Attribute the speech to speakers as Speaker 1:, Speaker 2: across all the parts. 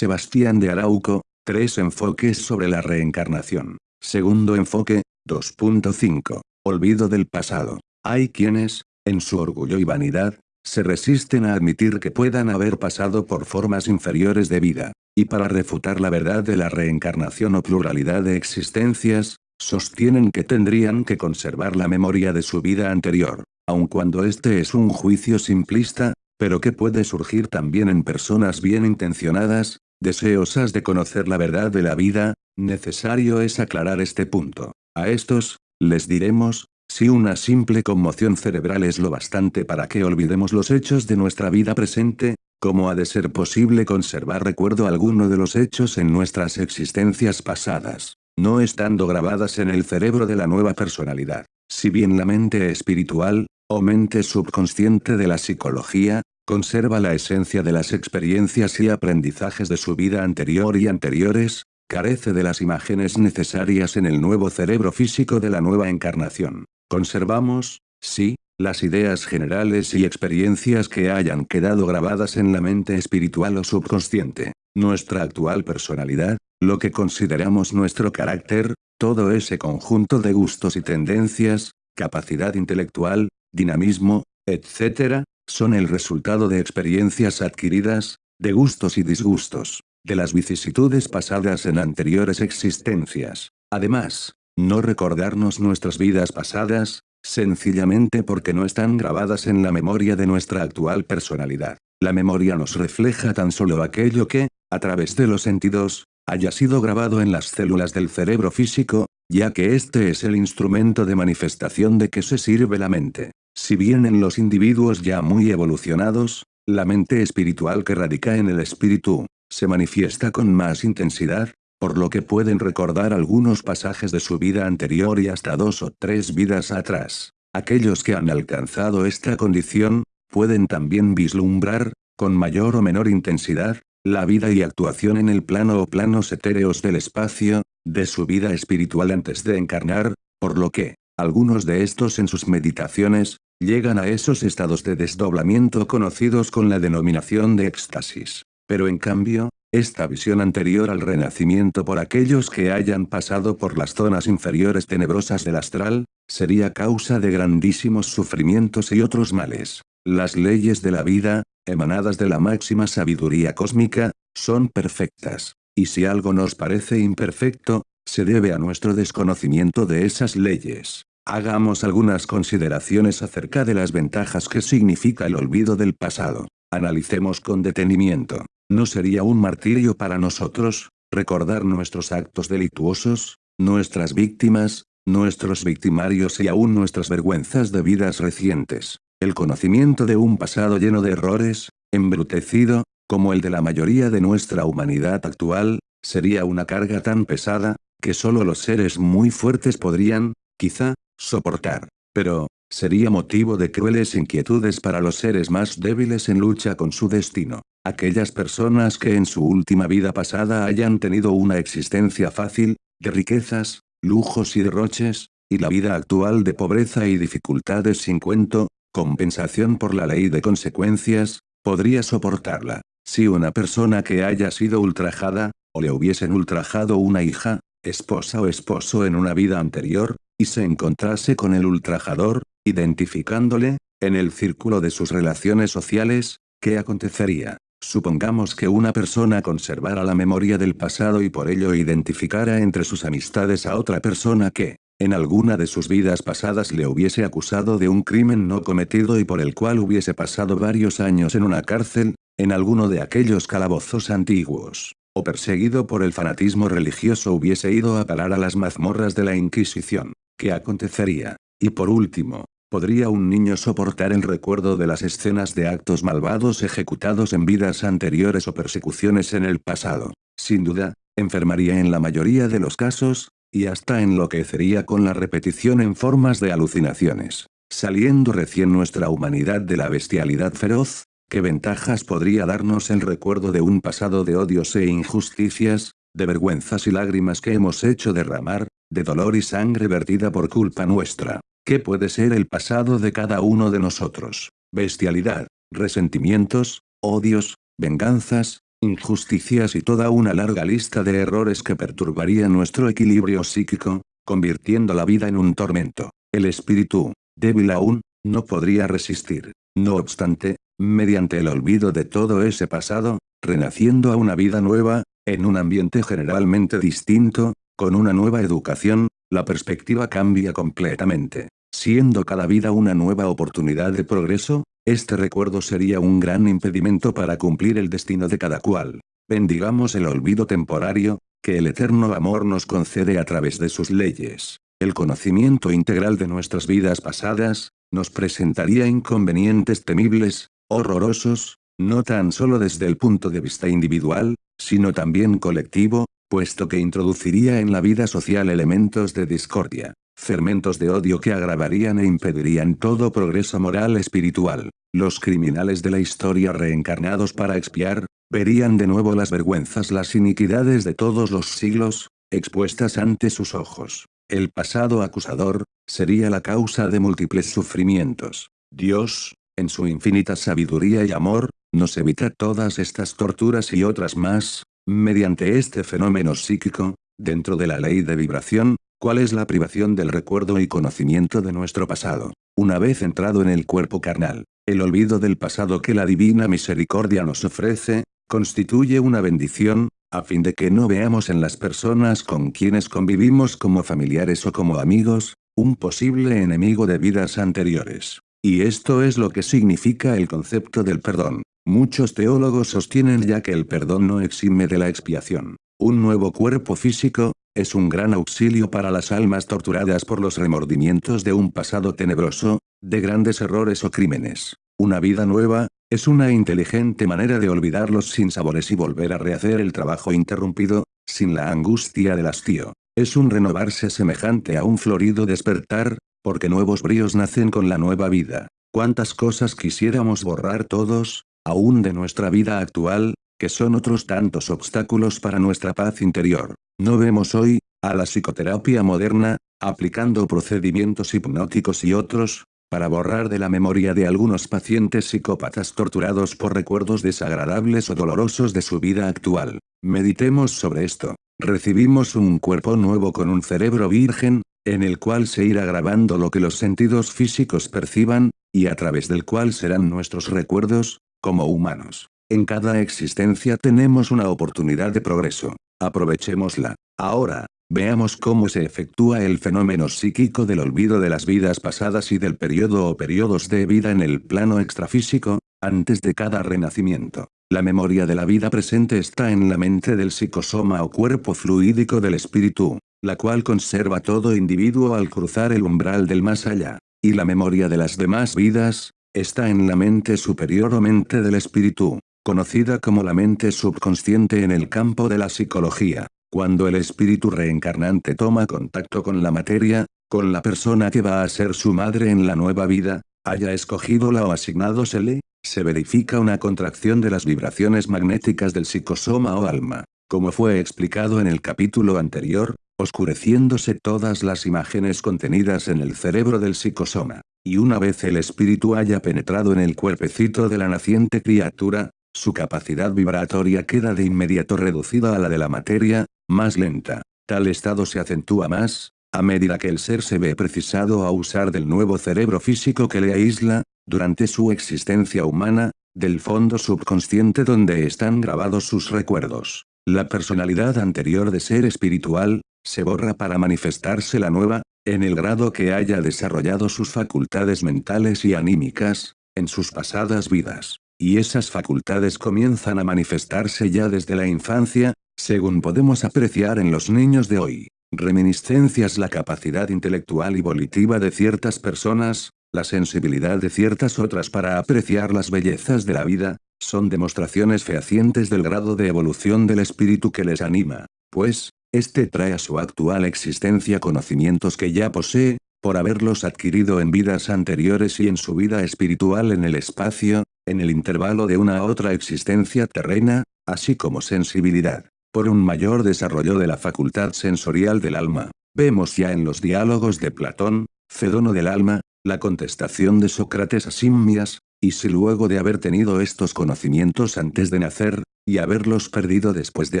Speaker 1: Sebastián de Arauco, tres enfoques sobre la reencarnación. Segundo enfoque, 2.5. Olvido del pasado. Hay quienes, en su orgullo y vanidad, se resisten a admitir que puedan haber pasado por formas inferiores de vida. Y para refutar la verdad de la reencarnación o pluralidad de existencias, sostienen que tendrían que conservar la memoria de su vida anterior, aun cuando este es un juicio simplista, pero que puede surgir también en personas bien intencionadas, deseosas de conocer la verdad de la vida, necesario es aclarar este punto. A estos, les diremos, si una simple conmoción cerebral es lo bastante para que olvidemos los hechos de nuestra vida presente, ¿cómo ha de ser posible conservar recuerdo alguno de los hechos en nuestras existencias pasadas, no estando grabadas en el cerebro de la nueva personalidad? Si bien la mente espiritual, o mente subconsciente de la psicología, conserva la esencia de las experiencias y aprendizajes de su vida anterior y anteriores, carece de las imágenes necesarias en el nuevo cerebro físico de la nueva encarnación. Conservamos, sí, las ideas generales y experiencias que hayan quedado grabadas en la mente espiritual o subconsciente, nuestra actual personalidad, lo que consideramos nuestro carácter, todo ese conjunto de gustos y tendencias, capacidad intelectual, dinamismo, etc., son el resultado de experiencias adquiridas, de gustos y disgustos, de las vicisitudes pasadas en anteriores existencias. Además, no recordarnos nuestras vidas pasadas, sencillamente porque no están grabadas en la memoria de nuestra actual personalidad. La memoria nos refleja tan solo aquello que, a través de los sentidos, haya sido grabado en las células del cerebro físico, ya que este es el instrumento de manifestación de que se sirve la mente. Si bien en los individuos ya muy evolucionados, la mente espiritual que radica en el espíritu, se manifiesta con más intensidad, por lo que pueden recordar algunos pasajes de su vida anterior y hasta dos o tres vidas atrás. Aquellos que han alcanzado esta condición, pueden también vislumbrar, con mayor o menor intensidad, la vida y actuación en el plano o planos etéreos del espacio, de su vida espiritual antes de encarnar, por lo que, algunos de estos en sus meditaciones, llegan a esos estados de desdoblamiento conocidos con la denominación de éxtasis. Pero en cambio, esta visión anterior al renacimiento por aquellos que hayan pasado por las zonas inferiores tenebrosas del astral, sería causa de grandísimos sufrimientos y otros males. Las leyes de la vida, emanadas de la máxima sabiduría cósmica, son perfectas. Y si algo nos parece imperfecto, se debe a nuestro desconocimiento de esas leyes. Hagamos algunas consideraciones acerca de las ventajas que significa el olvido del pasado. Analicemos con detenimiento. ¿No sería un martirio para nosotros, recordar nuestros actos delictuosos, nuestras víctimas, nuestros victimarios y aún nuestras vergüenzas de vidas recientes? El conocimiento de un pasado lleno de errores, embrutecido, como el de la mayoría de nuestra humanidad actual, sería una carga tan pesada, que solo los seres muy fuertes podrían, quizá, soportar. Pero, sería motivo de crueles inquietudes para los seres más débiles en lucha con su destino. Aquellas personas que en su última vida pasada hayan tenido una existencia fácil, de riquezas, lujos y derroches, y la vida actual de pobreza y dificultades sin cuento, compensación por la ley de consecuencias, podría soportarla. Si una persona que haya sido ultrajada, o le hubiesen ultrajado una hija, esposa o esposo en una vida anterior, y se encontrase con el ultrajador, identificándole, en el círculo de sus relaciones sociales, ¿qué acontecería? Supongamos que una persona conservara la memoria del pasado y por ello identificara entre sus amistades a otra persona que, en alguna de sus vidas pasadas le hubiese acusado de un crimen no cometido y por el cual hubiese pasado varios años en una cárcel, en alguno de aquellos calabozos antiguos, o perseguido por el fanatismo religioso hubiese ido a parar a las mazmorras de la Inquisición. ¿Qué acontecería? Y por último, ¿Podría un niño soportar el recuerdo de las escenas de actos malvados ejecutados en vidas anteriores o persecuciones en el pasado? Sin duda, enfermaría en la mayoría de los casos, y hasta enloquecería con la repetición en formas de alucinaciones. Saliendo recién nuestra humanidad de la bestialidad feroz, ¿qué ventajas podría darnos el recuerdo de un pasado de odios e injusticias, de vergüenzas y lágrimas que hemos hecho derramar, de dolor y sangre vertida por culpa nuestra? ¿Qué puede ser el pasado de cada uno de nosotros? Bestialidad, resentimientos, odios, venganzas, injusticias y toda una larga lista de errores que perturbarían nuestro equilibrio psíquico, convirtiendo la vida en un tormento. El espíritu, débil aún, no podría resistir. No obstante, mediante el olvido de todo ese pasado, renaciendo a una vida nueva, en un ambiente generalmente distinto, con una nueva educación, la perspectiva cambia completamente. Siendo cada vida una nueva oportunidad de progreso, este recuerdo sería un gran impedimento para cumplir el destino de cada cual. Bendigamos el olvido temporario, que el eterno amor nos concede a través de sus leyes. El conocimiento integral de nuestras vidas pasadas, nos presentaría inconvenientes temibles, horrorosos, no tan solo desde el punto de vista individual, sino también colectivo, puesto que introduciría en la vida social elementos de discordia, fermentos de odio que agravarían e impedirían todo progreso moral espiritual. Los criminales de la historia reencarnados para expiar, verían de nuevo las vergüenzas las iniquidades de todos los siglos, expuestas ante sus ojos. El pasado acusador, sería la causa de múltiples sufrimientos. Dios, en su infinita sabiduría y amor, nos evita todas estas torturas y otras más, mediante este fenómeno psíquico, dentro de la ley de vibración, cuál es la privación del recuerdo y conocimiento de nuestro pasado. Una vez entrado en el cuerpo carnal, el olvido del pasado que la divina misericordia nos ofrece, constituye una bendición, a fin de que no veamos en las personas con quienes convivimos como familiares o como amigos, un posible enemigo de vidas anteriores. Y esto es lo que significa el concepto del perdón. Muchos teólogos sostienen ya que el perdón no exime de la expiación. Un nuevo cuerpo físico, es un gran auxilio para las almas torturadas por los remordimientos de un pasado tenebroso, de grandes errores o crímenes. Una vida nueva, es una inteligente manera de olvidar los sinsabores y volver a rehacer el trabajo interrumpido, sin la angustia del hastío. Es un renovarse semejante a un florido despertar, porque nuevos bríos nacen con la nueva vida. ¿Cuántas cosas quisiéramos borrar todos, aún de nuestra vida actual, que son otros tantos obstáculos para nuestra paz interior? No vemos hoy, a la psicoterapia moderna, aplicando procedimientos hipnóticos y otros, para borrar de la memoria de algunos pacientes psicópatas torturados por recuerdos desagradables o dolorosos de su vida actual. Meditemos sobre esto. Recibimos un cuerpo nuevo con un cerebro virgen, en el cual se irá grabando lo que los sentidos físicos perciban, y a través del cual serán nuestros recuerdos, como humanos. En cada existencia tenemos una oportunidad de progreso. Aprovechémosla. Ahora, Veamos cómo se efectúa el fenómeno psíquico del olvido de las vidas pasadas y del periodo o periodos de vida en el plano extrafísico, antes de cada renacimiento. La memoria de la vida presente está en la mente del psicosoma o cuerpo fluídico del espíritu, la cual conserva todo individuo al cruzar el umbral del más allá. Y la memoria de las demás vidas, está en la mente superior o mente del espíritu, conocida como la mente subconsciente en el campo de la psicología. Cuando el espíritu reencarnante toma contacto con la materia, con la persona que va a ser su madre en la nueva vida, haya escogido la o asignadosele, se verifica una contracción de las vibraciones magnéticas del psicosoma o alma, como fue explicado en el capítulo anterior, oscureciéndose todas las imágenes contenidas en el cerebro del psicosoma. Y una vez el espíritu haya penetrado en el cuerpecito de la naciente criatura, su capacidad vibratoria queda de inmediato reducida a la de la materia, más lenta. Tal estado se acentúa más, a medida que el ser se ve precisado a usar del nuevo cerebro físico que le aísla, durante su existencia humana, del fondo subconsciente donde están grabados sus recuerdos. La personalidad anterior de ser espiritual, se borra para manifestarse la nueva, en el grado que haya desarrollado sus facultades mentales y anímicas, en sus pasadas vidas. Y esas facultades comienzan a manifestarse ya desde la infancia, según podemos apreciar en los niños de hoy. Reminiscencias la capacidad intelectual y volitiva de ciertas personas, la sensibilidad de ciertas otras para apreciar las bellezas de la vida, son demostraciones fehacientes del grado de evolución del espíritu que les anima, pues, este trae a su actual existencia conocimientos que ya posee, por haberlos adquirido en vidas anteriores y en su vida espiritual en el espacio, en el intervalo de una a otra existencia terrena, así como sensibilidad por un mayor desarrollo de la facultad sensorial del alma. Vemos ya en los diálogos de Platón, Fedono del alma, la contestación de Sócrates a Simmias, y si luego de haber tenido estos conocimientos antes de nacer, y haberlos perdido después de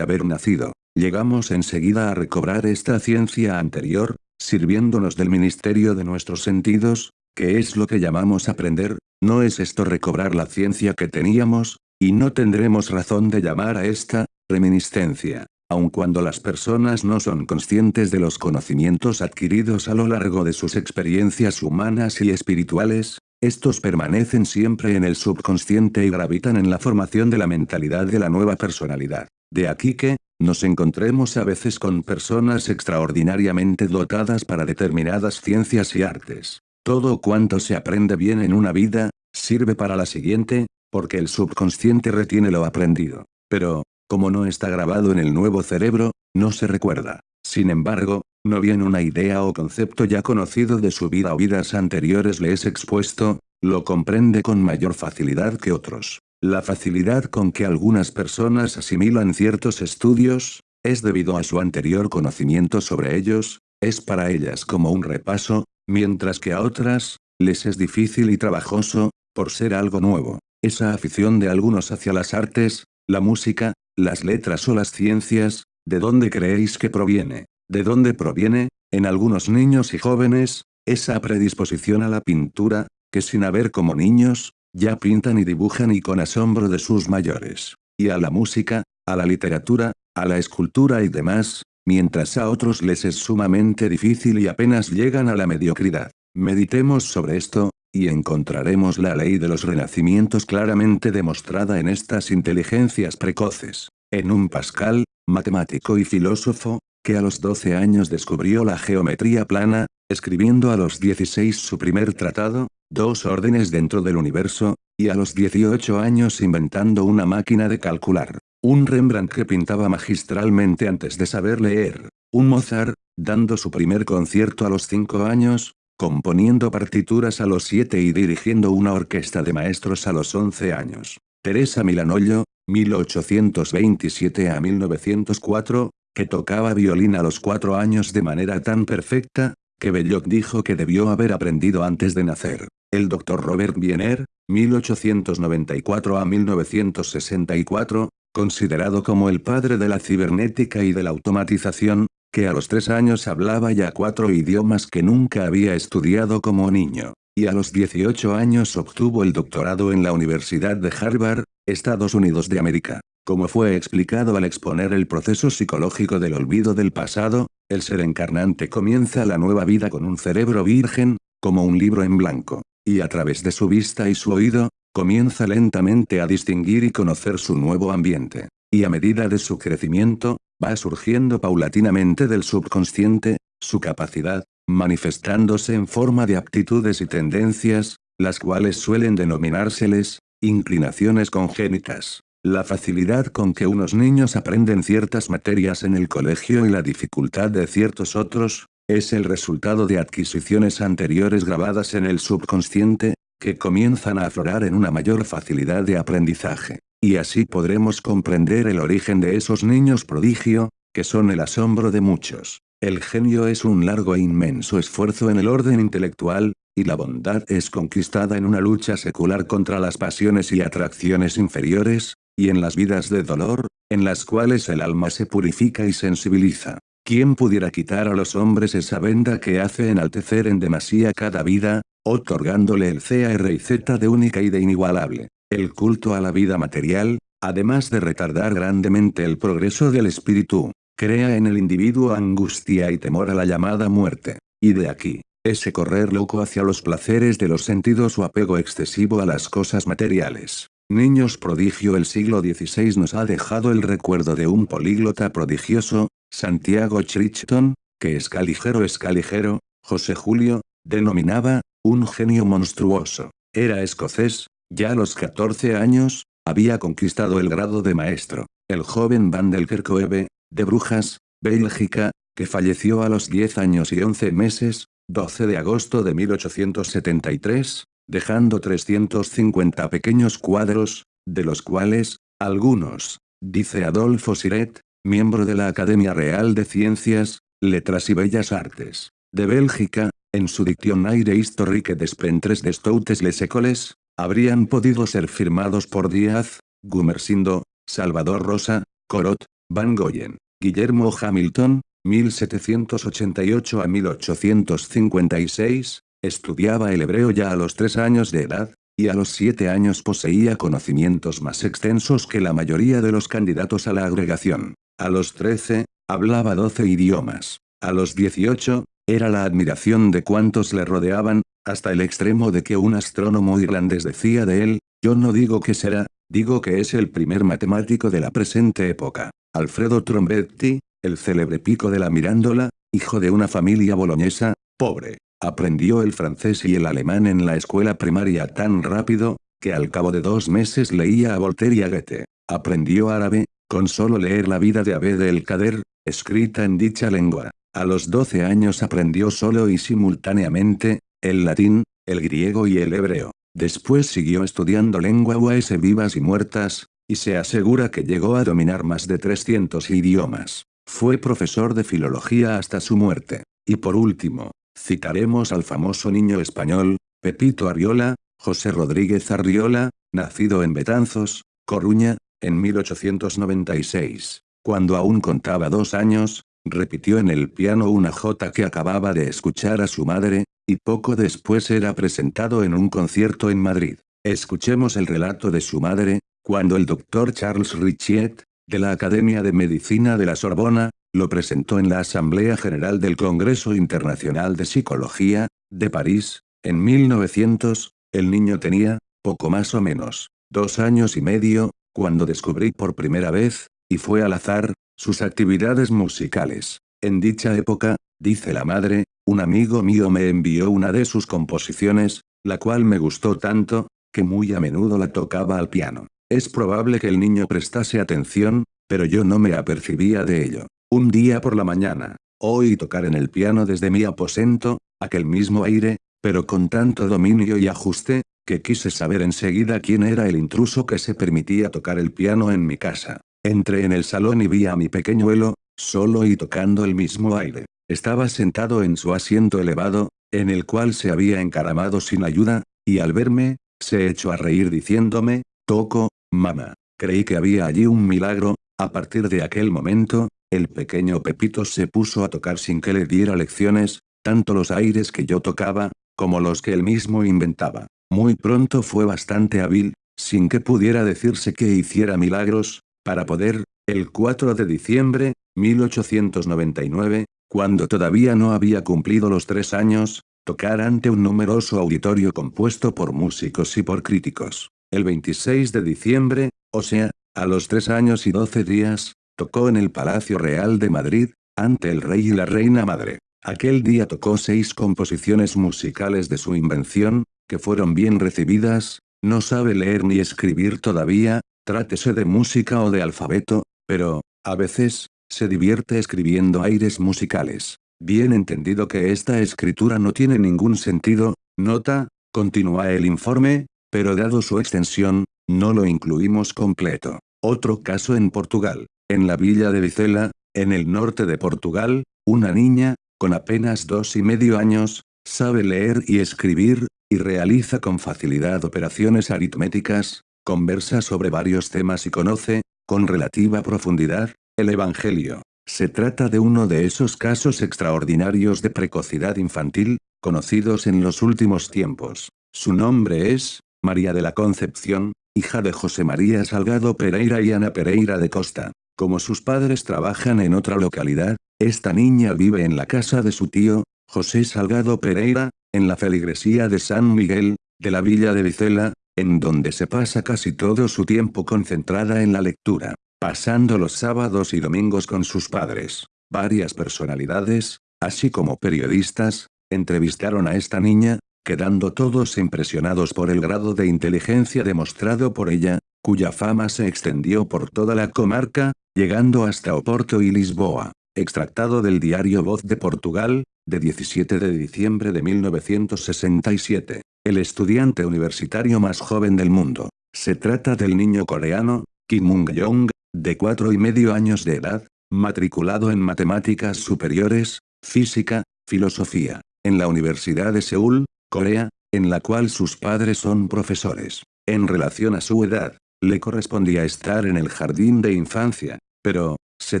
Speaker 1: haber nacido, llegamos enseguida a recobrar esta ciencia anterior, sirviéndonos del ministerio de nuestros sentidos, que es lo que llamamos aprender, no es esto recobrar la ciencia que teníamos, y no tendremos razón de llamar a esta, reminiscencia, aun cuando las personas no son conscientes de los conocimientos adquiridos a lo largo de sus experiencias humanas y espirituales, estos permanecen siempre en el subconsciente y gravitan en la formación de la mentalidad de la nueva personalidad. De aquí que, nos encontremos a veces con personas extraordinariamente dotadas para determinadas ciencias y artes. Todo cuanto se aprende bien en una vida, sirve para la siguiente, porque el subconsciente retiene lo aprendido. Pero, como no está grabado en el nuevo cerebro, no se recuerda. Sin embargo, no bien una idea o concepto ya conocido de su vida o vidas anteriores le es expuesto, lo comprende con mayor facilidad que otros. La facilidad con que algunas personas asimilan ciertos estudios, es debido a su anterior conocimiento sobre ellos, es para ellas como un repaso, mientras que a otras, les es difícil y trabajoso, por ser algo nuevo. Esa afición de algunos hacia las artes, la música, las letras o las ciencias, ¿de dónde creéis que proviene? ¿De dónde proviene, en algunos niños y jóvenes, esa predisposición a la pintura, que sin haber como niños, ya pintan y dibujan y con asombro de sus mayores? Y a la música, a la literatura, a la escultura y demás, mientras a otros les es sumamente difícil y apenas llegan a la mediocridad. Meditemos sobre esto, y encontraremos la ley de los renacimientos claramente demostrada en estas inteligencias precoces. En un Pascal, matemático y filósofo, que a los 12 años descubrió la geometría plana, escribiendo a los 16 su primer tratado, dos órdenes dentro del universo, y a los 18 años inventando una máquina de calcular. Un Rembrandt que pintaba magistralmente antes de saber leer. Un Mozart, dando su primer concierto a los 5 años, componiendo partituras a los 7 y dirigiendo una orquesta de maestros a los 11 años. Teresa Milanollo, 1827 a 1904, que tocaba violín a los cuatro años de manera tan perfecta, que Belloc dijo que debió haber aprendido antes de nacer. El Dr. Robert Wiener, 1894 a 1964, considerado como el padre de la cibernética y de la automatización, que a los tres años hablaba ya cuatro idiomas que nunca había estudiado como niño, y a los 18 años obtuvo el doctorado en la Universidad de Harvard, Estados Unidos de América. Como fue explicado al exponer el proceso psicológico del olvido del pasado, el ser encarnante comienza la nueva vida con un cerebro virgen, como un libro en blanco, y a través de su vista y su oído, comienza lentamente a distinguir y conocer su nuevo ambiente. Y a medida de su crecimiento, va surgiendo paulatinamente del subconsciente, su capacidad, manifestándose en forma de aptitudes y tendencias, las cuales suelen denominársele inclinaciones congénitas. La facilidad con que unos niños aprenden ciertas materias en el colegio y la dificultad de ciertos otros, es el resultado de adquisiciones anteriores grabadas en el subconsciente, que comienzan a aflorar en una mayor facilidad de aprendizaje. Y así podremos comprender el origen de esos niños prodigio, que son el asombro de muchos. El genio es un largo e inmenso esfuerzo en el orden intelectual, y la bondad es conquistada en una lucha secular contra las pasiones y atracciones inferiores, y en las vidas de dolor, en las cuales el alma se purifica y sensibiliza. ¿Quién pudiera quitar a los hombres esa venda que hace enaltecer en demasía cada vida, otorgándole el CR y Z de única y de inigualable? El culto a la vida material, además de retardar grandemente el progreso del espíritu, crea en el individuo angustia y temor a la llamada muerte. Y de aquí, ese correr loco hacia los placeres de los sentidos o apego excesivo a las cosas materiales. Niños prodigio El siglo XVI nos ha dejado el recuerdo de un políglota prodigioso, Santiago Crichton, que escaligero escaligero, José Julio, denominaba, un genio monstruoso. Era escocés, ya a los 14 años, había conquistado el grado de maestro. El joven Van del Kerkoeve, de Brujas, Bélgica, que falleció a los 10 años y 11 meses, 12 de agosto de 1873, dejando 350 pequeños cuadros, de los cuales, algunos, dice Adolfo Siret, miembro de la Academia Real de Ciencias, Letras y Bellas Artes, de Bélgica, en su Dictionnaire historique des Pentres des Toutes les Écoles, habrían podido ser firmados por Díaz, Gumersindo, Salvador Rosa, Corot, Van Goyen, Guillermo Hamilton, 1788 a 1856, estudiaba el hebreo ya a los tres años de edad, y a los siete años poseía conocimientos más extensos que la mayoría de los candidatos a la agregación. A los trece, hablaba doce idiomas. A los dieciocho, era la admiración de cuantos le rodeaban, hasta el extremo de que un astrónomo irlandés decía de él, yo no digo que será, digo que es el primer matemático de la presente época. Alfredo Trombetti, el célebre pico de la Mirándola, hijo de una familia boloñesa, pobre, aprendió el francés y el alemán en la escuela primaria tan rápido, que al cabo de dos meses leía a Voltaire y a Goethe. Aprendió árabe, con solo leer la vida de Abed el-Kader, escrita en dicha lengua. A los 12 años aprendió solo y simultáneamente, el latín, el griego y el hebreo. Después siguió estudiando lenguas vivas y muertas, y se asegura que llegó a dominar más de 300 idiomas. Fue profesor de filología hasta su muerte. Y por último, citaremos al famoso niño español, Pepito Arriola, José Rodríguez Arriola, nacido en Betanzos, Coruña, en 1896. Cuando aún contaba dos años, repitió en el piano una jota que acababa de escuchar a su madre, y poco después era presentado en un concierto en Madrid. Escuchemos el relato de su madre, cuando el doctor Charles Richiet, de la Academia de Medicina de la Sorbona, lo presentó en la Asamblea General del Congreso Internacional de Psicología, de París, en 1900, el niño tenía, poco más o menos, dos años y medio, cuando descubrí por primera vez, y fue al azar, sus actividades musicales. En dicha época, dice la madre, un amigo mío me envió una de sus composiciones, la cual me gustó tanto, que muy a menudo la tocaba al piano. Es probable que el niño prestase atención, pero yo no me apercibía de ello. Un día por la mañana, oí tocar en el piano desde mi aposento, aquel mismo aire, pero con tanto dominio y ajuste, que quise saber enseguida quién era el intruso que se permitía tocar el piano en mi casa. Entré en el salón y vi a mi pequeñuelo, solo y tocando el mismo aire. Estaba sentado en su asiento elevado, en el cual se había encaramado sin ayuda, y al verme, se echó a reír diciéndome, toco, Mamá. Creí que había allí un milagro, a partir de aquel momento, el pequeño Pepito se puso a tocar sin que le diera lecciones, tanto los aires que yo tocaba, como los que él mismo inventaba. Muy pronto fue bastante hábil, sin que pudiera decirse que hiciera milagros, para poder, el 4 de diciembre, 1899, cuando todavía no había cumplido los tres años, tocar ante un numeroso auditorio compuesto por músicos y por críticos. El 26 de diciembre, o sea, a los tres años y doce días, tocó en el Palacio Real de Madrid, ante el rey y la reina madre. Aquel día tocó seis composiciones musicales de su invención, que fueron bien recibidas, no sabe leer ni escribir todavía, trátese de música o de alfabeto, pero, a veces, se divierte escribiendo aires musicales. Bien entendido que esta escritura no tiene ningún sentido, nota, continúa el informe, pero dado su extensión, no lo incluimos completo. Otro caso en Portugal. En la villa de Vicela, en el norte de Portugal, una niña, con apenas dos y medio años, sabe leer y escribir, y realiza con facilidad operaciones aritméticas, conversa sobre varios temas y conoce, con relativa profundidad, el Evangelio. Se trata de uno de esos casos extraordinarios de precocidad infantil, conocidos en los últimos tiempos. Su nombre es, María de la Concepción, hija de José María Salgado Pereira y Ana Pereira de Costa. Como sus padres trabajan en otra localidad, esta niña vive en la casa de su tío, José Salgado Pereira, en la feligresía de San Miguel, de la villa de Vicela, en donde se pasa casi todo su tiempo concentrada en la lectura, pasando los sábados y domingos con sus padres. Varias personalidades, así como periodistas, entrevistaron a esta niña, quedando todos impresionados por el grado de inteligencia demostrado por ella, cuya fama se extendió por toda la comarca, llegando hasta Oporto y Lisboa. Extractado del diario Voz de Portugal, de 17 de diciembre de 1967. El estudiante universitario más joven del mundo. Se trata del niño coreano, Kim Mung-yong, de cuatro y medio años de edad, matriculado en matemáticas superiores, física, filosofía, en la Universidad de Seúl, Corea, en la cual sus padres son profesores. En relación a su edad, le correspondía estar en el jardín de infancia, pero, se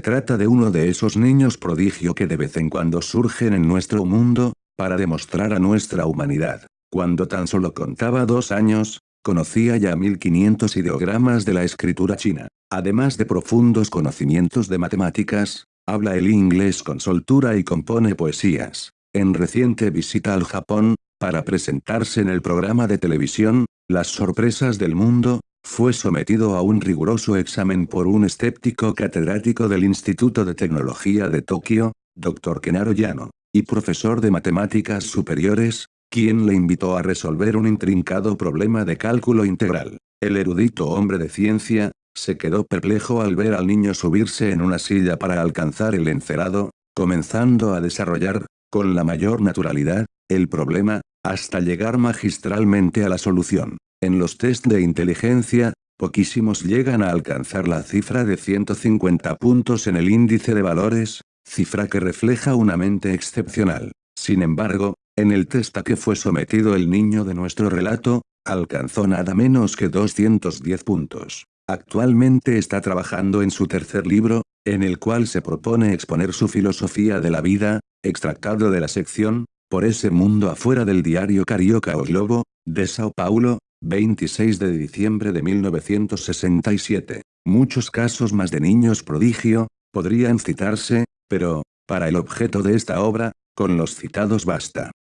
Speaker 1: trata de uno de esos niños prodigio que de vez en cuando surgen en nuestro mundo, para demostrar a nuestra humanidad. Cuando tan solo contaba dos años, conocía ya 1500 ideogramas de la escritura china. Además de profundos conocimientos de matemáticas, habla el inglés con soltura y compone poesías. En reciente visita al Japón, para presentarse en el programa de televisión, Las sorpresas del mundo, fue sometido a un riguroso examen por un escéptico catedrático del Instituto de Tecnología de Tokio, Dr. Kenaro Yano, y profesor de matemáticas superiores, quien le invitó a resolver un intrincado problema de cálculo integral. El erudito hombre de ciencia, se quedó perplejo al ver al niño subirse en una silla para alcanzar el encerado, comenzando a desarrollar, con la mayor naturalidad, el problema, hasta llegar magistralmente a la solución. En los test de inteligencia, poquísimos llegan a alcanzar la cifra de 150 puntos en el índice de valores, cifra que refleja una mente excepcional. Sin embargo, en el test a que fue sometido el niño de nuestro relato, alcanzó nada menos que 210 puntos. Actualmente está trabajando en su tercer libro, en el cual se propone exponer su filosofía de la vida, extractado de la sección, por ese mundo afuera del diario Carioca o Globo, de Sao Paulo, 26 de diciembre de 1967. Muchos casos más de niños prodigio, podrían citarse, pero, para el objeto de esta obra, con los citados basta.